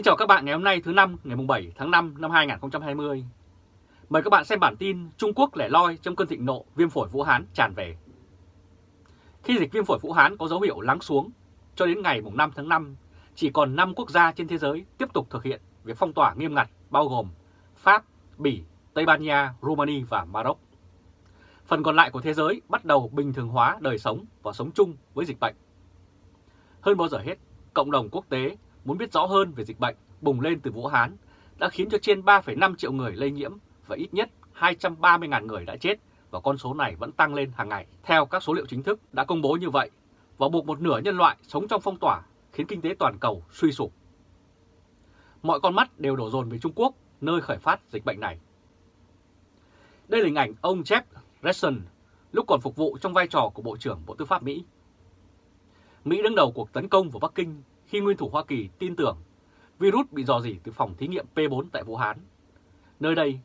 Kính chào các bạn ngày hôm nay thứ năm ngày 7 tháng 5 năm 2020. Mời các bạn xem bản tin Trung Quốc lẻ loi trong cơn thịnh nộ viêm phổi Vũ Hán tràn về. Khi dịch viêm phổi Vũ Hán có dấu hiệu lắng xuống, cho đến ngày 5 tháng 5, chỉ còn 5 quốc gia trên thế giới tiếp tục thực hiện việc phong tỏa nghiêm ngặt bao gồm Pháp, Bỉ, Tây Ban Nha, Romania và Maroc. Phần còn lại của thế giới bắt đầu bình thường hóa đời sống và sống chung với dịch bệnh. Hơn bao giờ hết, cộng đồng quốc tế muốn biết rõ hơn về dịch bệnh bùng lên từ Vũ Hán đã khiến cho trên 3,5 triệu người lây nhiễm và ít nhất 230.000 người đã chết và con số này vẫn tăng lên hàng ngày. Theo các số liệu chính thức đã công bố như vậy và buộc một nửa nhân loại sống trong phong tỏa khiến kinh tế toàn cầu suy sụp. Mọi con mắt đều đổ dồn về Trung Quốc, nơi khởi phát dịch bệnh này. Đây là hình ảnh ông Jeff Sessions lúc còn phục vụ trong vai trò của Bộ trưởng Bộ Tư pháp Mỹ. Mỹ đứng đầu cuộc tấn công vào Bắc Kinh khi nguyên thủ Hoa Kỳ tin tưởng virus bị dò dỉ từ phòng thí nghiệm P4 tại Vũ Hán. Nơi đây,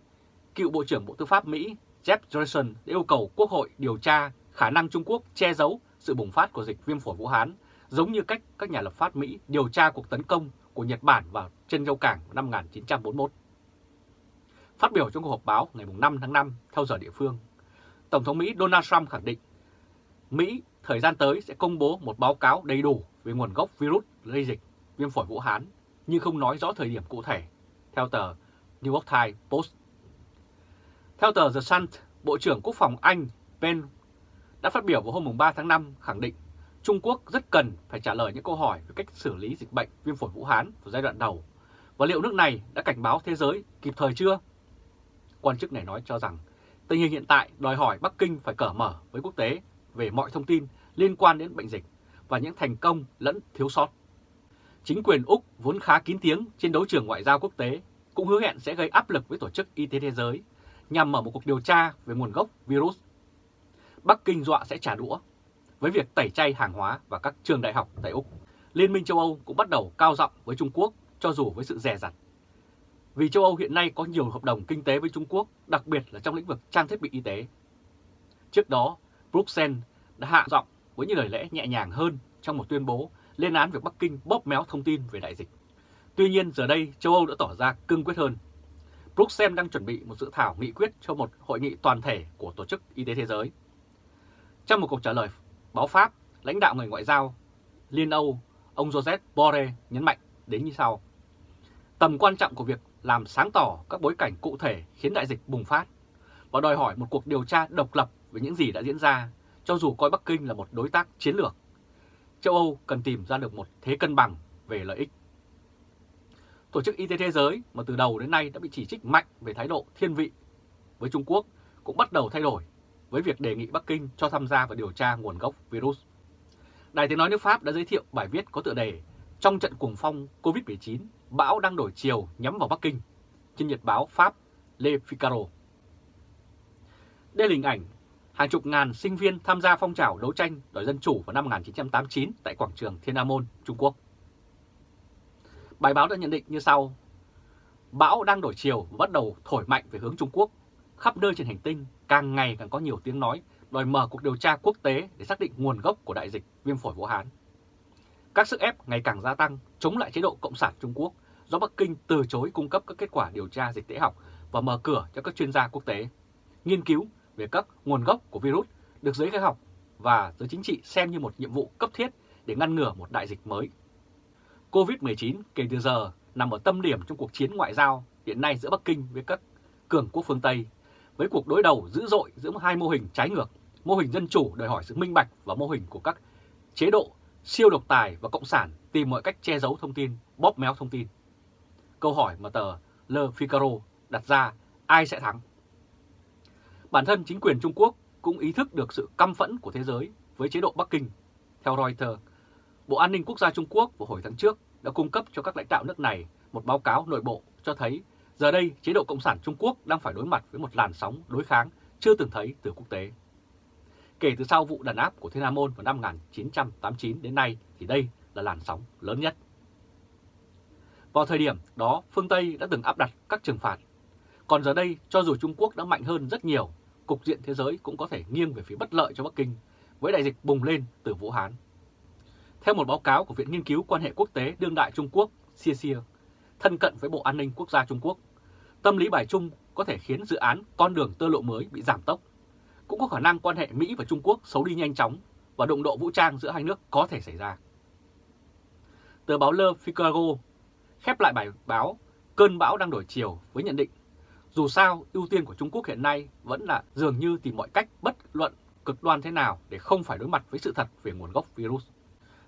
cựu Bộ trưởng Bộ Tư pháp Mỹ Jeff Johnson đã yêu cầu Quốc hội điều tra khả năng Trung Quốc che giấu sự bùng phát của dịch viêm phổi Vũ Hán, giống như cách các nhà lập pháp Mỹ điều tra cuộc tấn công của Nhật Bản vào chân châu cảng năm 1941. Phát biểu trong cuộc họp báo ngày 5 tháng 5 theo giờ địa phương, Tổng thống Mỹ Donald Trump khẳng định Mỹ thời gian tới sẽ công bố một báo cáo đầy đủ về nguồn gốc virus lây dịch viêm phổi Vũ Hán, nhưng không nói rõ thời điểm cụ thể, theo tờ New York Times Post. Theo tờ The Sun, Bộ trưởng Quốc phòng Anh Ben đã phát biểu vào hôm 3 tháng 5 khẳng định Trung Quốc rất cần phải trả lời những câu hỏi về cách xử lý dịch bệnh viêm phổi Vũ Hán vào giai đoạn đầu và liệu nước này đã cảnh báo thế giới kịp thời chưa? Quan chức này nói cho rằng tình hình hiện tại đòi hỏi Bắc Kinh phải cởi mở với quốc tế về mọi thông tin liên quan đến bệnh dịch và những thành công lẫn thiếu sót. Chính quyền Úc vốn khá kín tiếng trên đấu trường ngoại giao quốc tế cũng hứa hẹn sẽ gây áp lực với Tổ chức Y tế Thế giới nhằm mở một cuộc điều tra về nguồn gốc virus. Bắc Kinh dọa sẽ trả đũa với việc tẩy chay hàng hóa và các trường đại học tại Úc. Liên minh châu Âu cũng bắt đầu cao giọng với Trung Quốc cho dù với sự rẻ rặt. Vì châu Âu hiện nay có nhiều hợp đồng kinh tế với Trung Quốc, đặc biệt là trong lĩnh vực trang thiết bị y tế. Trước đó, Bruxelles đã hạ giọng với những lời lẽ nhẹ nhàng hơn trong một tuyên bố lên án việc Bắc Kinh bóp méo thông tin về đại dịch. Tuy nhiên giờ đây châu Âu đã tỏ ra cương quyết hơn. Bruxelles đang chuẩn bị một dự thảo nghị quyết cho một hội nghị toàn thể của Tổ chức Y tế Thế giới. Trong một cuộc trả lời báo Pháp, lãnh đạo người ngoại giao Liên Âu, ông Joseph Borrell nhấn mạnh đến như sau. Tầm quan trọng của việc làm sáng tỏ các bối cảnh cụ thể khiến đại dịch bùng phát và đòi hỏi một cuộc điều tra độc lập về những gì đã diễn ra, cho dù coi Bắc Kinh là một đối tác chiến lược châu Âu cần tìm ra được một thế cân bằng về lợi ích. Tổ chức Y tế Thế giới mà từ đầu đến nay đã bị chỉ trích mạnh về thái độ thiên vị với Trung Quốc cũng bắt đầu thay đổi với việc đề nghị Bắc Kinh cho tham gia vào điều tra nguồn gốc virus. Đài tiếng nói nước Pháp đã giới thiệu bài viết có tựa đề Trong trận cuồng phong COVID-19, bão đang đổi chiều nhắm vào Bắc Kinh trên nhật báo Pháp Le Figaro. Đây là hình ảnh hàng chục ngàn sinh viên tham gia phong trào đấu tranh đòi dân chủ vào năm 1989 tại quảng trường Thiên An Môn, Trung Quốc. Bài báo đã nhận định như sau. Bão đang đổi chiều và bắt đầu thổi mạnh về hướng Trung Quốc. Khắp nơi trên hành tinh càng ngày càng có nhiều tiếng nói đòi mở cuộc điều tra quốc tế để xác định nguồn gốc của đại dịch viêm phổi Vũ Hán. Các sức ép ngày càng gia tăng chống lại chế độ Cộng sản Trung Quốc do Bắc Kinh từ chối cung cấp các kết quả điều tra dịch tễ học và mở cửa cho các chuyên gia quốc tế nghiên cứu về các nguồn gốc của virus được giới khoa học và giới chính trị xem như một nhiệm vụ cấp thiết để ngăn ngừa một đại dịch mới. COVID-19 kể từ giờ nằm ở tâm điểm trong cuộc chiến ngoại giao hiện nay giữa Bắc Kinh với các cường quốc phương Tây, với cuộc đối đầu dữ dội giữa hai mô hình trái ngược, mô hình dân chủ đòi hỏi sự minh bạch và mô hình của các chế độ siêu độc tài và cộng sản tìm mọi cách che giấu thông tin, bóp méo thông tin. Câu hỏi mà tờ Le Figaro đặt ra ai sẽ thắng? Bản thân chính quyền Trung Quốc cũng ý thức được sự căm phẫn của thế giới với chế độ Bắc Kinh. Theo Reuters, Bộ An ninh Quốc gia Trung Quốc vào hồi tháng trước đã cung cấp cho các lãnh đạo nước này một báo cáo nội bộ cho thấy giờ đây chế độ Cộng sản Trung Quốc đang phải đối mặt với một làn sóng đối kháng chưa từng thấy từ quốc tế. Kể từ sau vụ đàn áp của Thiên Nam Môn vào năm 1989 đến nay thì đây là làn sóng lớn nhất. Vào thời điểm đó, phương Tây đã từng áp đặt các trừng phạt. Còn giờ đây, cho dù Trung Quốc đã mạnh hơn rất nhiều cục diện thế giới cũng có thể nghiêng về phía bất lợi cho Bắc Kinh với đại dịch bùng lên từ Vũ Hán. Theo một báo cáo của Viện Nghiên cứu Quan hệ Quốc tế Đương đại Trung Quốc CSIA, thân cận với Bộ An ninh Quốc gia Trung Quốc, tâm lý bài chung có thể khiến dự án con đường tơ lộ mới bị giảm tốc. Cũng có khả năng quan hệ Mỹ và Trung Quốc xấu đi nhanh chóng và động độ vũ trang giữa hai nước có thể xảy ra. Tờ báo Le Figaro khép lại bài báo Cơn bão đang đổi chiều với nhận định dù sao, ưu tiên của Trung Quốc hiện nay vẫn là dường như tìm mọi cách bất luận cực đoan thế nào để không phải đối mặt với sự thật về nguồn gốc virus.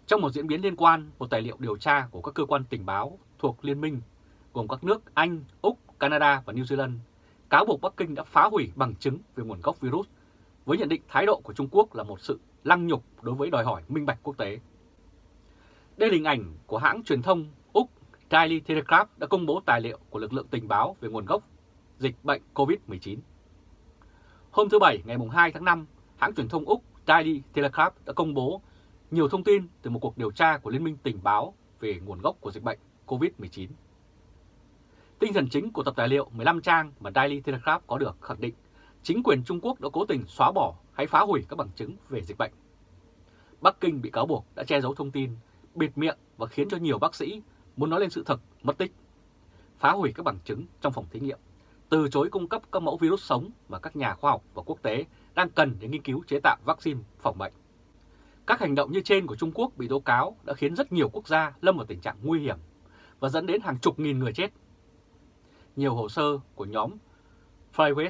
Trong một diễn biến liên quan, một tài liệu điều tra của các cơ quan tình báo thuộc Liên minh gồm các nước Anh, Úc, Canada và New Zealand cáo buộc Bắc Kinh đã phá hủy bằng chứng về nguồn gốc virus với nhận định thái độ của Trung Quốc là một sự lăng nhục đối với đòi hỏi minh bạch quốc tế. Đây là hình ảnh của hãng truyền thông Úc Daily Telegraph đã công bố tài liệu của lực lượng tình báo về nguồn gốc dịch bệnh COVID-19. Hôm thứ Bảy ngày 2 tháng 5, hãng truyền thông Úc Daily Telegraph đã công bố nhiều thông tin từ một cuộc điều tra của Liên minh tình báo về nguồn gốc của dịch bệnh COVID-19. Tinh thần chính của tập tài liệu 15 trang mà Daily Telegraph có được khẳng định chính quyền Trung Quốc đã cố tình xóa bỏ hay phá hủy các bằng chứng về dịch bệnh. Bắc Kinh bị cáo buộc đã che giấu thông tin, bịt miệng và khiến cho nhiều bác sĩ muốn nói lên sự thật mất tích, phá hủy các bằng chứng trong phòng thí nghiệm từ chối cung cấp các mẫu virus sống mà các nhà khoa học và quốc tế đang cần để nghiên cứu chế tạo vaccine phòng bệnh. Các hành động như trên của Trung Quốc bị tố cáo đã khiến rất nhiều quốc gia lâm vào tình trạng nguy hiểm và dẫn đến hàng chục nghìn người chết. Nhiều hồ sơ của nhóm Flyweight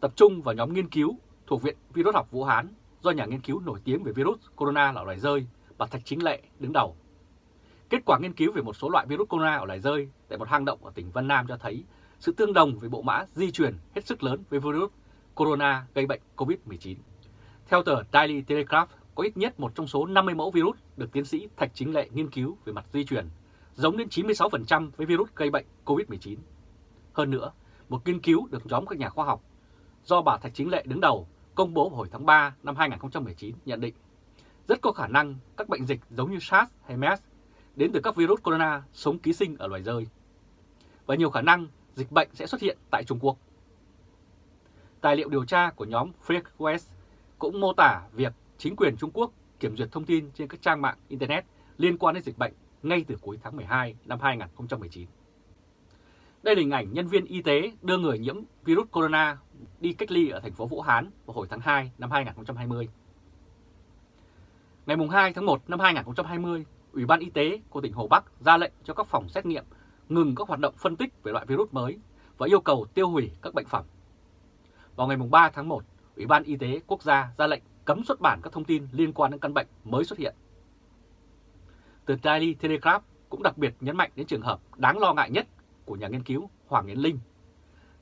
tập trung vào nhóm nghiên cứu thuộc Viện Virus học Vũ Hán do nhà nghiên cứu nổi tiếng về virus corona ở loài rơi và Thạch Chính Lệ đứng đầu. Kết quả nghiên cứu về một số loại virus corona ở loài rơi tại một hang động ở tỉnh Vân Nam cho thấy sự tương đồng về bộ mã di truyền hết sức lớn với virus corona gây bệnh COVID-19. Theo tờ Daily Telegraph, có ít nhất một trong số 50 mẫu virus được tiến sĩ Thạch Chính Lệ nghiên cứu về mặt di truyền, giống đến 96% với virus gây bệnh COVID-19. Hơn nữa, một nghiên cứu được nhóm các nhà khoa học do bà Thạch Chính Lệ đứng đầu công bố hồi tháng 3 năm 2019 nhận định rất có khả năng các bệnh dịch giống như SARS hay MERS đến từ các virus corona sống ký sinh ở loài rơi. Và nhiều khả năng dịch bệnh sẽ xuất hiện tại Trung Quốc. Tài liệu điều tra của nhóm Freak West cũng mô tả việc chính quyền Trung Quốc kiểm duyệt thông tin trên các trang mạng Internet liên quan đến dịch bệnh ngay từ cuối tháng 12 năm 2019. Đây là hình ảnh nhân viên y tế đưa người nhiễm virus corona đi cách ly ở thành phố Vũ Hán vào hồi tháng 2 năm 2020. Ngày 2 tháng 1 năm 2020, Ủy ban Y tế của tỉnh Hồ Bắc ra lệnh cho các phòng xét nghiệm ngừng các hoạt động phân tích về loại virus mới và yêu cầu tiêu hủy các bệnh phẩm. Vào ngày 3 tháng 1, Ủy ban Y tế Quốc gia ra lệnh cấm xuất bản các thông tin liên quan đến căn bệnh mới xuất hiện. Tờ Daily Telegraph cũng đặc biệt nhấn mạnh đến trường hợp đáng lo ngại nhất của nhà nghiên cứu Hoàng Yến Linh,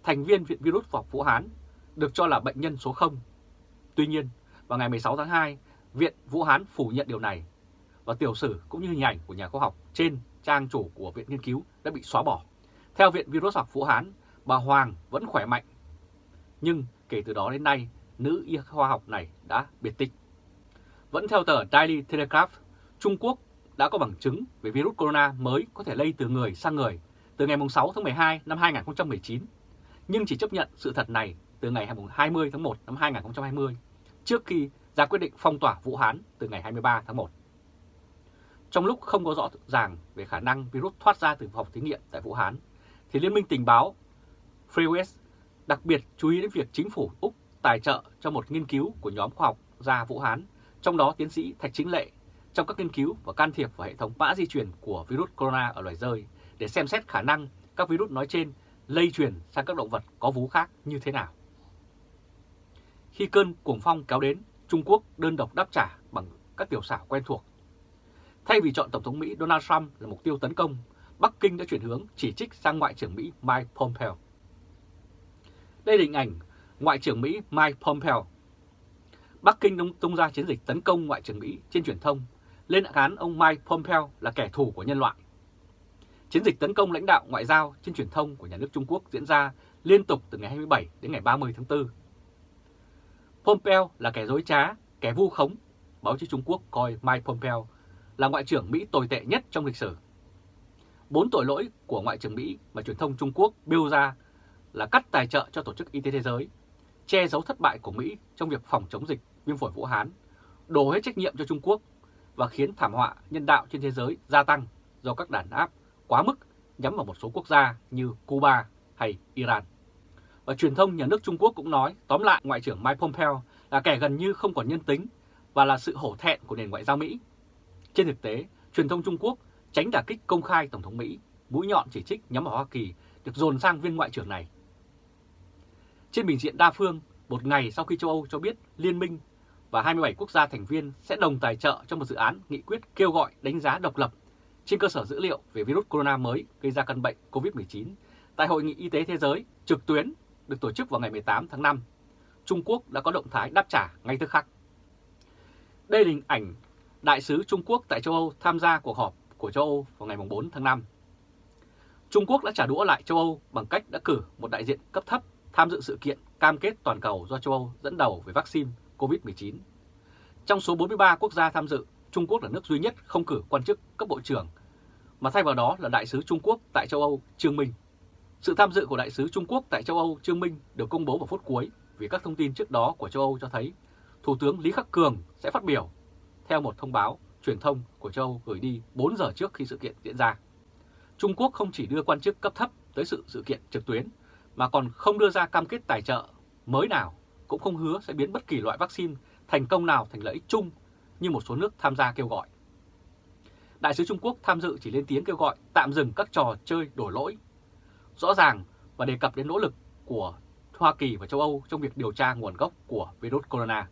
thành viên Viện Virus học Vũ Hán, được cho là bệnh nhân số 0. Tuy nhiên, vào ngày 16 tháng 2, Viện Vũ Hán phủ nhận điều này và tiểu sử cũng như hình ảnh của nhà khoa học trên trang chủ của Viện Nghiên cứu đã bị xóa bỏ. Theo Viện Virus học Vũ Hán, bà Hoàng vẫn khỏe mạnh. Nhưng kể từ đó đến nay, nữ y khoa học này đã biệt tích. Vẫn theo tờ Daily Telegraph, Trung Quốc đã có bằng chứng về virus corona mới có thể lây từ người sang người từ ngày 6 tháng 12 năm 2019, nhưng chỉ chấp nhận sự thật này từ ngày 20 tháng 1 năm 2020, trước khi ra quyết định phong tỏa Vũ Hán từ ngày 23 tháng 1. Trong lúc không có rõ ràng về khả năng virus thoát ra từ phòng thí nghiệm tại Vũ Hán, thì Liên minh tình báo FreeWest đặc biệt chú ý đến việc chính phủ Úc tài trợ cho một nghiên cứu của nhóm khoa học gia Vũ Hán, trong đó tiến sĩ Thạch Chính Lệ, trong các nghiên cứu và can thiệp vào hệ thống mã di truyền của virus corona ở loài rơi để xem xét khả năng các virus nói trên lây truyền sang các động vật có vú khác như thế nào. Khi cơn cuồng phong kéo đến, Trung Quốc đơn độc đáp trả bằng các tiểu xảo quen thuộc Thay vì chọn Tổng thống Mỹ Donald Trump là mục tiêu tấn công, Bắc Kinh đã chuyển hướng chỉ trích sang Ngoại trưởng Mỹ Mike Pompeo. Đây là hình ảnh Ngoại trưởng Mỹ Mike Pompeo. Bắc Kinh tung ra chiến dịch tấn công Ngoại trưởng Mỹ trên truyền thông, lên án ông Mike Pompeo là kẻ thù của nhân loại. Chiến dịch tấn công lãnh đạo ngoại giao trên truyền thông của nhà nước Trung Quốc diễn ra liên tục từ ngày 27 đến ngày 30 tháng 4. Pompeo là kẻ dối trá, kẻ vu khống, báo chí Trung Quốc coi Mike Pompeo là Ngoại trưởng Mỹ tồi tệ nhất trong lịch sử. Bốn tội lỗi của Ngoại trưởng Mỹ mà truyền thông Trung Quốc bêu ra là cắt tài trợ cho Tổ chức Y tế Thế giới, che giấu thất bại của Mỹ trong việc phòng chống dịch viêm phổi Vũ Hán, đổ hết trách nhiệm cho Trung Quốc và khiến thảm họa nhân đạo trên thế giới gia tăng do các đàn áp quá mức nhắm vào một số quốc gia như Cuba hay Iran. Và truyền thông nhà nước Trung Quốc cũng nói tóm lại Ngoại trưởng Mike Pompeo là kẻ gần như không còn nhân tính và là sự hổ thẹn của nền ngoại giao Mỹ. Trên thực tế, truyền thông Trung Quốc tránh đả kích công khai Tổng thống Mỹ, mũi nhọn chỉ trích nhắm vào Hoa Kỳ được dồn sang viên ngoại trưởng này. Trên bình diện đa phương, một ngày sau khi châu Âu cho biết Liên minh và 27 quốc gia thành viên sẽ đồng tài trợ cho một dự án nghị quyết kêu gọi đánh giá độc lập trên cơ sở dữ liệu về virus corona mới gây ra căn bệnh COVID-19 tại Hội nghị Y tế Thế giới trực tuyến được tổ chức vào ngày 18 tháng 5. Trung Quốc đã có động thái đáp trả ngay tức khắc. Đây là hình ảnh Đại sứ Trung Quốc tại châu Âu tham gia cuộc họp của châu Âu vào ngày 4 tháng 5. Trung Quốc đã trả đũa lại châu Âu bằng cách đã cử một đại diện cấp thấp tham dự sự kiện cam kết toàn cầu do châu Âu dẫn đầu về vaccine COVID-19. Trong số 43 quốc gia tham dự, Trung Quốc là nước duy nhất không cử quan chức cấp bộ trưởng, mà thay vào đó là Đại sứ Trung Quốc tại châu Âu Trương Minh. Sự tham dự của Đại sứ Trung Quốc tại châu Âu Trương Minh được công bố vào phút cuối vì các thông tin trước đó của châu Âu cho thấy Thủ tướng Lý Khắc Cường sẽ phát biểu theo một thông báo truyền thông của châu Âu gửi đi 4 giờ trước khi sự kiện diễn ra. Trung Quốc không chỉ đưa quan chức cấp thấp tới sự sự kiện trực tuyến, mà còn không đưa ra cam kết tài trợ mới nào, cũng không hứa sẽ biến bất kỳ loại vaccine thành công nào thành lợi ích chung như một số nước tham gia kêu gọi. Đại sứ Trung Quốc tham dự chỉ lên tiếng kêu gọi tạm dừng các trò chơi đổ lỗi. Rõ ràng và đề cập đến nỗ lực của Hoa Kỳ và châu Âu trong việc điều tra nguồn gốc của virus corona.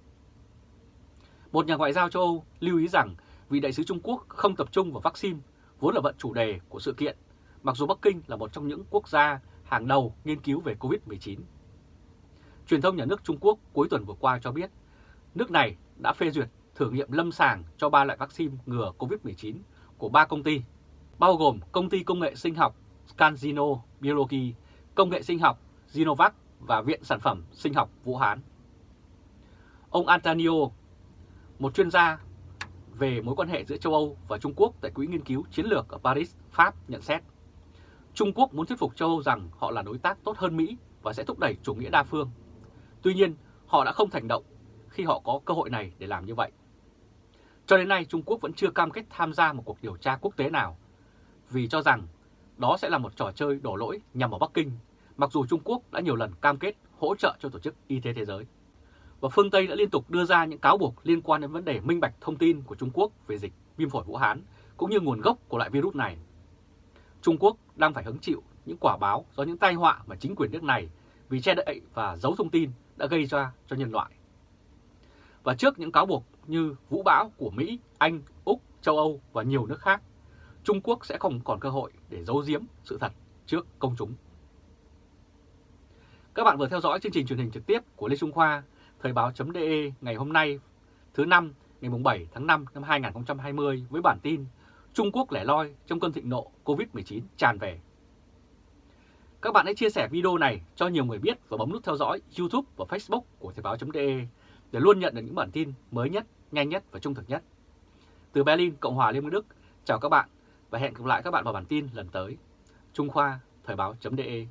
Một nhà ngoại giao châu Âu lưu ý rằng vị đại sứ Trung Quốc không tập trung vào vaccine, vốn là vận chủ đề của sự kiện, mặc dù Bắc Kinh là một trong những quốc gia hàng đầu nghiên cứu về COVID-19. Truyền thông nhà nước Trung Quốc cuối tuần vừa qua cho biết, nước này đã phê duyệt thử nghiệm lâm sàng cho ba loại vaccine ngừa COVID-19 của ba công ty, bao gồm công ty công nghệ sinh học CanSino Biology, công nghệ sinh học Zinovac và Viện Sản phẩm Sinh học Vũ Hán. Ông Antonio, một chuyên gia về mối quan hệ giữa châu Âu và Trung Quốc tại Quỹ Nghiên cứu Chiến lược ở Paris, Pháp nhận xét. Trung Quốc muốn thuyết phục châu Âu rằng họ là đối tác tốt hơn Mỹ và sẽ thúc đẩy chủ nghĩa đa phương. Tuy nhiên, họ đã không thành động khi họ có cơ hội này để làm như vậy. Cho đến nay, Trung Quốc vẫn chưa cam kết tham gia một cuộc điều tra quốc tế nào, vì cho rằng đó sẽ là một trò chơi đổ lỗi nhằm vào Bắc Kinh, mặc dù Trung Quốc đã nhiều lần cam kết hỗ trợ cho Tổ chức Y tế Thế giới. Và phương Tây đã liên tục đưa ra những cáo buộc liên quan đến vấn đề minh bạch thông tin của Trung Quốc về dịch viêm phổi Vũ Hán, cũng như nguồn gốc của loại virus này. Trung Quốc đang phải hứng chịu những quả báo do những tai họa mà chính quyền nước này vì che đậy và giấu thông tin đã gây ra cho nhân loại. Và trước những cáo buộc như vũ bão của Mỹ, Anh, Úc, châu Âu và nhiều nước khác, Trung Quốc sẽ không còn cơ hội để giấu giếm sự thật trước công chúng. Các bạn vừa theo dõi chương trình truyền hình trực tiếp của Lê Trung Khoa, Thời báo.de ngày hôm nay, thứ năm ngày 7 tháng 5 năm 2020 với bản tin Trung Quốc lẻ loi trong cơn thịnh nộ COVID-19 tràn về. Các bạn hãy chia sẻ video này cho nhiều người biết và bấm nút theo dõi YouTube và Facebook của Thời báo.de để luôn nhận được những bản tin mới nhất, nhanh nhất và trung thực nhất. Từ Berlin, Cộng hòa Liên bang Đức, chào các bạn và hẹn gặp lại các bạn vào bản tin lần tới. Trung Khoa, Thời báo.de